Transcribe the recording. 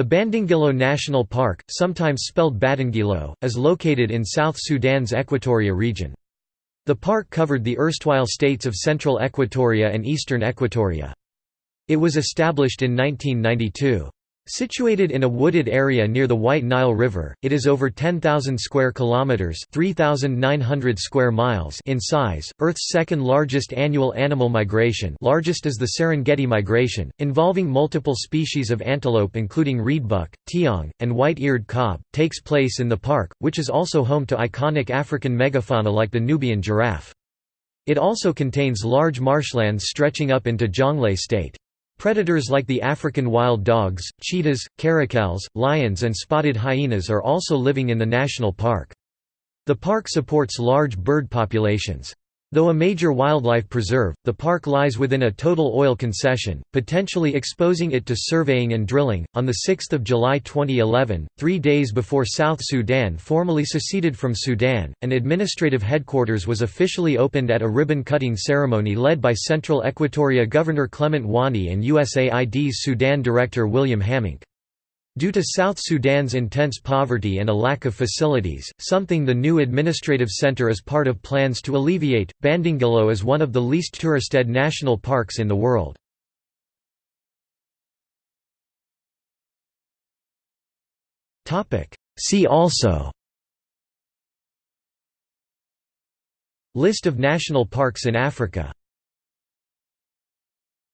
The Bandingilo National Park, sometimes spelled Badingilo, is located in South Sudan's Equatoria region. The park covered the erstwhile states of Central Equatoria and Eastern Equatoria. It was established in 1992. Situated in a wooded area near the White Nile River, it is over 10,000 square kilometers (3,900 square miles) in size. Earth's second largest annual animal migration, largest is the Serengeti migration, involving multiple species of antelope including reedbuck, tiang, and white-eared kob, takes place in the park, which is also home to iconic African megafauna like the Nubian giraffe. It also contains large marshlands stretching up into Jonglei state. Predators like the African wild dogs, cheetahs, caracals, lions and spotted hyenas are also living in the national park. The park supports large bird populations. Though a major wildlife preserve, the park lies within a total oil concession, potentially exposing it to surveying and drilling. On the 6th of July 2011, 3 days before South Sudan formally seceded from Sudan, an administrative headquarters was officially opened at a ribbon-cutting ceremony led by Central Equatoria Governor Clement Wani and USAID's Sudan Director William Hammink. Due to South Sudan's intense poverty and a lack of facilities, something the new administrative center is part of plans to alleviate, Bandingilo is one of the least touristed national parks in the world. See also. List of national parks in Africa